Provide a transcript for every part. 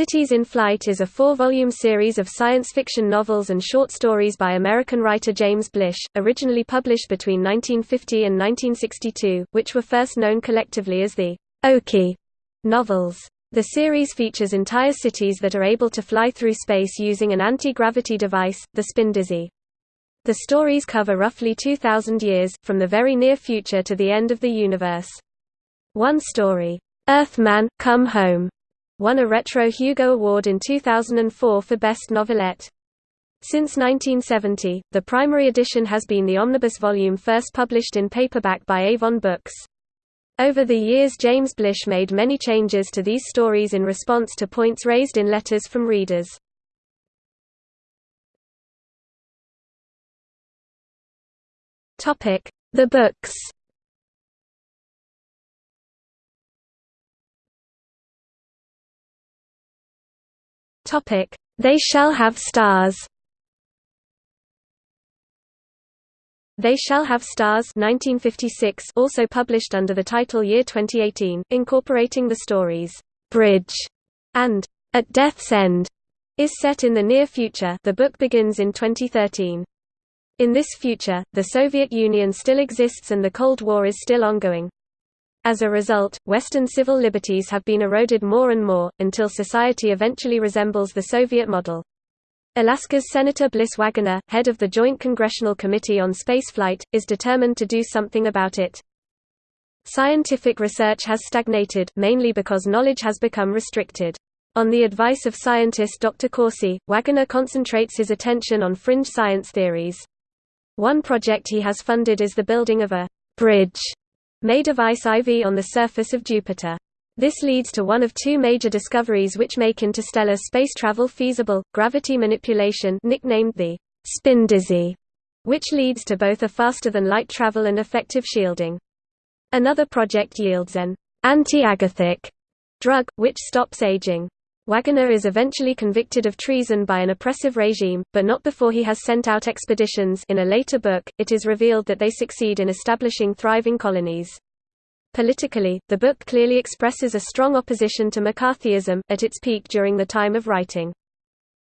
Cities in Flight is a four-volume series of science fiction novels and short stories by American writer James Blish, originally published between 1950 and 1962, which were first known collectively as the Okie novels. The series features entire cities that are able to fly through space using an anti-gravity device, the Spindizzy. The stories cover roughly 2,000 years, from the very near future to the end of the universe. One story, Earthman, Come Home, won a Retro Hugo Award in 2004 for Best Novelette. Since 1970, the primary edition has been the omnibus volume first published in paperback by Avon Books. Over the years James Blish made many changes to these stories in response to points raised in letters from readers. The books Topic: They shall have stars. They Shall Have Stars 1956 also published under the title Year 2018, incorporating the stories, "'Bridge' and "'At Death's End' is set in the near future the book begins in 2013. In this future, the Soviet Union still exists and the Cold War is still ongoing. As a result, Western civil liberties have been eroded more and more, until society eventually resembles the Soviet model. Alaska's Senator Bliss Wagoner, head of the Joint Congressional Committee on Spaceflight, is determined to do something about it. Scientific research has stagnated, mainly because knowledge has become restricted. On the advice of scientist Dr. Corsi, Wagoner concentrates his attention on fringe science theories. One project he has funded is the building of a bridge made of ice IV on the surface of Jupiter. This leads to one of two major discoveries which make interstellar space travel feasible, gravity manipulation nicknamed the Spindizzy, which leads to both a faster-than-light travel and effective shielding. Another project yields an anti-agathic drug, which stops aging. Wagoner is eventually convicted of treason by an oppressive regime, but not before he has sent out expeditions in a later book, it is revealed that they succeed in establishing thriving colonies. Politically, the book clearly expresses a strong opposition to McCarthyism, at its peak during the time of writing.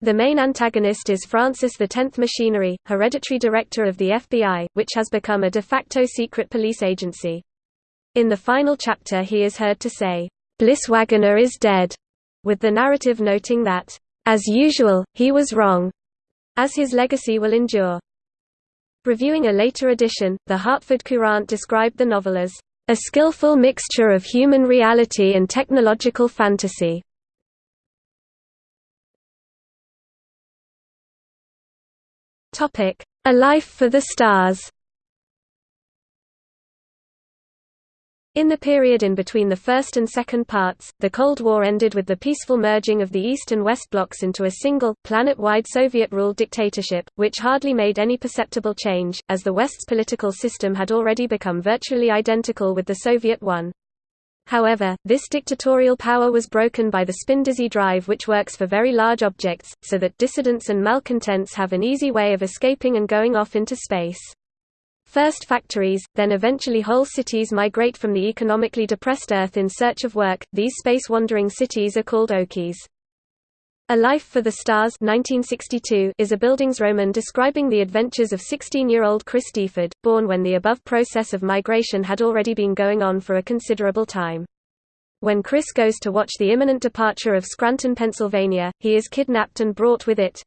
The main antagonist is Francis X MacHinery, hereditary director of the FBI, which has become a de facto secret police agency. In the final chapter he is heard to say, "'Bliss Wagoner is dead' with the narrative noting that, "...as usual, he was wrong," as his legacy will endure. Reviewing a later edition, the Hartford Courant described the novel as, "...a skillful mixture of human reality and technological fantasy." A Life for the Stars In the period in between the first and second parts, the Cold War ended with the peaceful merging of the East and West blocs into a single, planet-wide Soviet-ruled dictatorship, which hardly made any perceptible change, as the West's political system had already become virtually identical with the Soviet one. However, this dictatorial power was broken by the Spindizzy drive which works for very large objects, so that dissidents and malcontents have an easy way of escaping and going off into space. First factories, then eventually whole cities migrate from the economically depressed Earth in search of work. These space-wandering cities are called Okies. A Life for the Stars 1962 is a Bildungsroman describing the adventures of 16-year-old Chris Deford, born when the above process of migration had already been going on for a considerable time. When Chris goes to watch the imminent departure of Scranton, Pennsylvania, he is kidnapped and brought with it,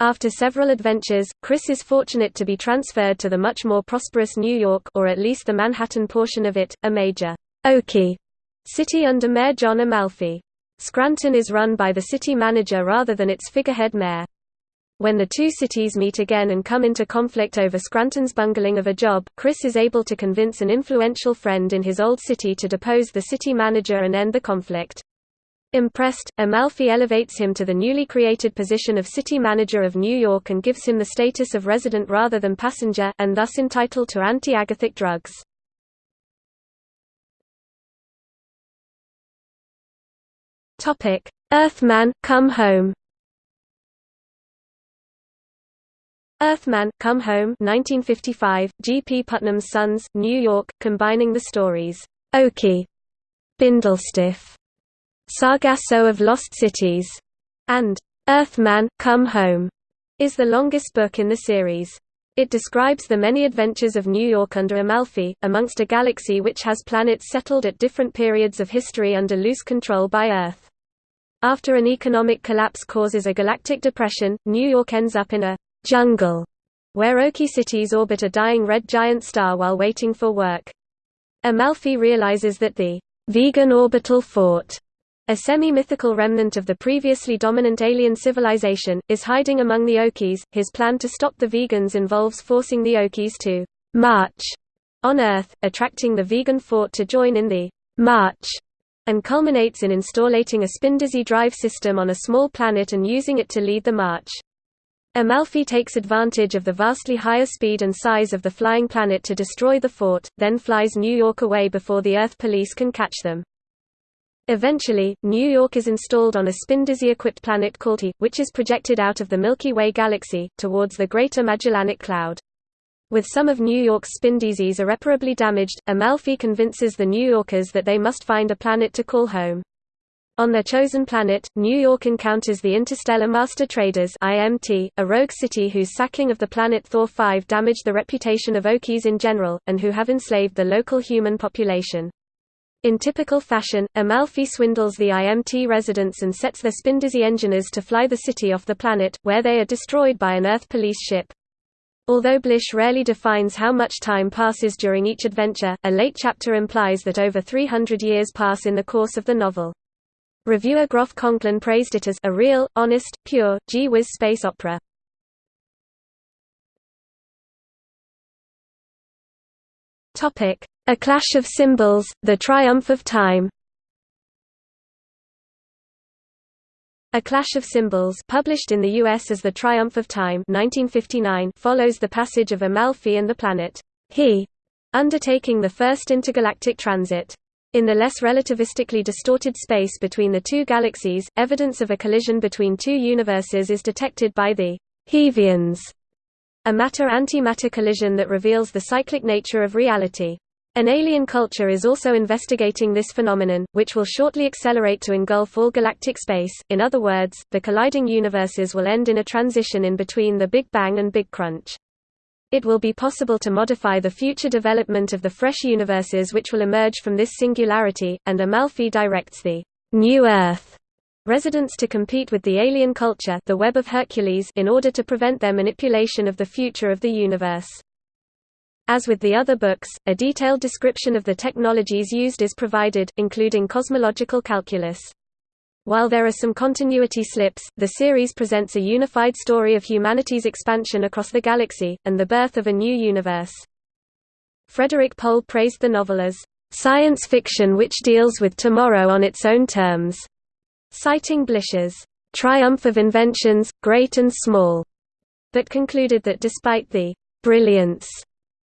after several adventures, Chris is fortunate to be transferred to the much more prosperous New York or at least the Manhattan portion of it, a major Okie city under Mayor John Amalfi. Scranton is run by the city manager rather than its figurehead mayor. When the two cities meet again and come into conflict over Scranton's bungling of a job, Chris is able to convince an influential friend in his old city to depose the city manager and end the conflict. Impressed, Amalfi elevates him to the newly created position of city manager of New York and gives him the status of resident rather than passenger, and thus entitled to anti-agathic drugs. Earthman, Come Home Earthman, Come Home 1955, G. P. Putnam's Sons, New York, combining the stories, Okie, Bindlestiff, Sargasso of Lost Cities, and Earthman, Come Home, is the longest book in the series. It describes the many adventures of New York under Amalfi, amongst a galaxy which has planets settled at different periods of history under loose control by Earth. After an economic collapse causes a galactic depression, New York ends up in a jungle, where Okie cities orbit a dying red giant star while waiting for work. Amalfi realizes that the Vegan orbital fort a semi-mythical remnant of the previously dominant alien civilization, is hiding among the Okies. His plan to stop the Vegans involves forcing the Okies to march on Earth, attracting the Vegan fort to join in the march, and culminates in installating a Spindizzy drive system on a small planet and using it to lead the march. Amalfi takes advantage of the vastly higher speed and size of the flying planet to destroy the fort, then flies New York away before the Earth police can catch them. Eventually, New York is installed on a Spindizzy-equipped planet called He, which is projected out of the Milky Way galaxy, towards the Greater Magellanic Cloud. With some of New York's Spindizzys irreparably damaged, Amalfi convinces the New Yorkers that they must find a planet to call home. On their chosen planet, New York encounters the Interstellar Master Traders IMT, a rogue city whose sacking of the planet Thor 5 damaged the reputation of Okies in general, and who have enslaved the local human population. In typical fashion, Amalfi swindles the IMT residents and sets their Spindizzy engineers to fly the city off the planet, where they are destroyed by an Earth police ship. Although Blish rarely defines how much time passes during each adventure, a late chapter implies that over 300 years pass in the course of the novel. Reviewer Groff Conklin praised it as a real, honest, pure, gee-whiz space opera. A Clash of Cymbals, The Triumph of Time A Clash of Cymbals published in the US as The Triumph of Time 1959 follows the passage of Amalfi and the planet He undertaking the first intergalactic transit. In the less relativistically distorted space between the two galaxies, evidence of a collision between two universes is detected by the Hevians, a matter-antimatter collision that reveals the cyclic nature of reality. An alien culture is also investigating this phenomenon, which will shortly accelerate to engulf all galactic space. In other words, the colliding universes will end in a transition in between the Big Bang and Big Crunch. It will be possible to modify the future development of the fresh universes which will emerge from this singularity, and Amalfi directs the New Earth residents to compete with the alien culture the Web of Hercules in order to prevent their manipulation of the future of the universe. As with the other books, a detailed description of the technologies used is provided, including cosmological calculus. While there are some continuity slips, the series presents a unified story of humanity's expansion across the galaxy, and the birth of a new universe. Frederik Pohl praised the novel as, "...science fiction which deals with tomorrow on its own terms", citing Blish's, "...triumph of inventions, great and small", but concluded that despite the "...brilliance",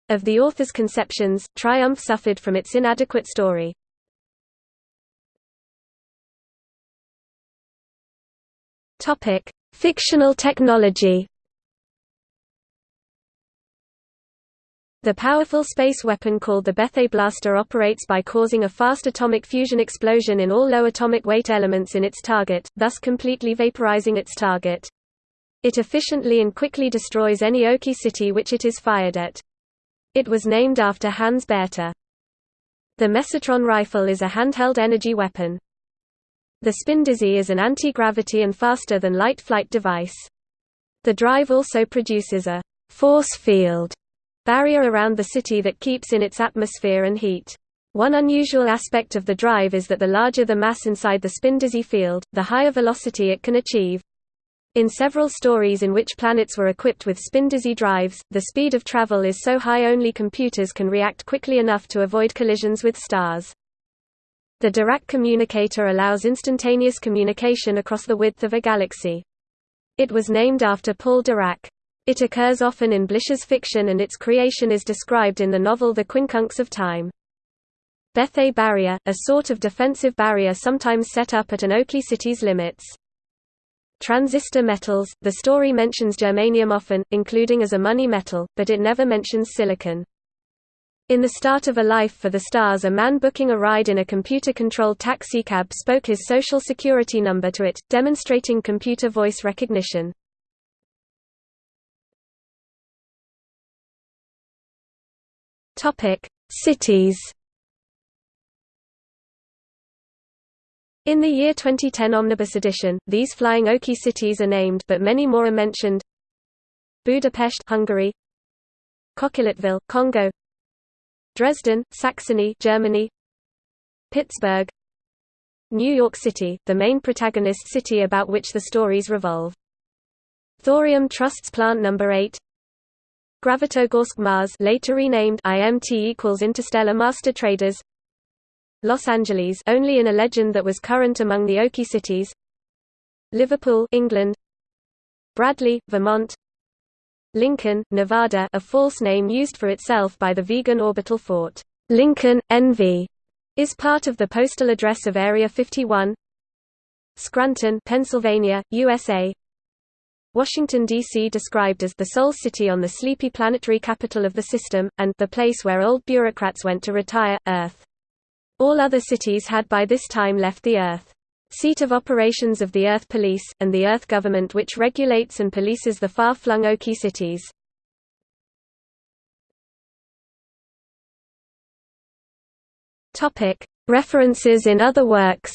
of the author's conceptions, Triumph suffered from its inadequate story. Fictional technology. The powerful space weapon called the Bethe Blaster operates by causing a fast atomic fusion explosion in all low atomic weight elements in its target, thus completely vaporizing its target. It efficiently and quickly destroys any Okie city which it is fired at. It was named after Hans Bethe. The Mesotron rifle is a handheld energy weapon. The Spindizzy is an anti-gravity and faster-than-light flight device. The drive also produces a force field barrier around the city that keeps in its atmosphere and heat. One unusual aspect of the drive is that the larger the mass inside the Spindizzy field, the higher velocity it can achieve. In several stories in which planets were equipped with Spindizzy drives, the speed of travel is so high only computers can react quickly enough to avoid collisions with stars. The Dirac communicator allows instantaneous communication across the width of a galaxy. It was named after Paul Dirac. It occurs often in Blish's fiction and its creation is described in the novel The Quincunx of Time. Bethe barrier, a sort of defensive barrier sometimes set up at an Okie city's limits. Transistor metals – The story mentions germanium often, including as a money metal, but it never mentions silicon. In The Start of a Life for the Stars a man booking a ride in a computer-controlled taxicab spoke his social security number to it, demonstrating computer voice recognition. Cities In the year 2010 Omnibus edition, these flying Okie cities are named but many more are mentioned. Budapest Hungary. Coquilletteville, Congo. Dresden, Saxony Germany. Pittsburgh. New York City, the main protagonist city about which the stories revolve. Thorium Trust's Plant No. 8 Gravitogorsk Mars later renamed IMT equals Interstellar Master Traders Los Angeles only in a legend that was current among the Okie cities. Liverpool England. Bradley, Vermont. Lincoln, Nevada a false name used for itself by the Vegan orbital fort, Lincoln, NV, is part of the postal address of Area 51 Scranton, Pennsylvania, USA Washington, D.C. described as the sole city on the sleepy planetary capital of the system, and the place where old bureaucrats went to retire, Earth. All other cities had by this time left the Earth seat of operations of the Earth Police, and the Earth government which regulates and polices the far-flung Okie cities. References in other works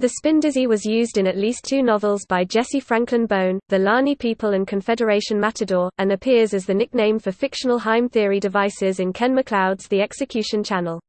The Spindizzy was used in at least two novels by Jesse Franklin Bone, The Lani People and Confederation Matador, and appears as the nickname for fictional Heim theory devices in Ken MacLeod's The Execution Channel.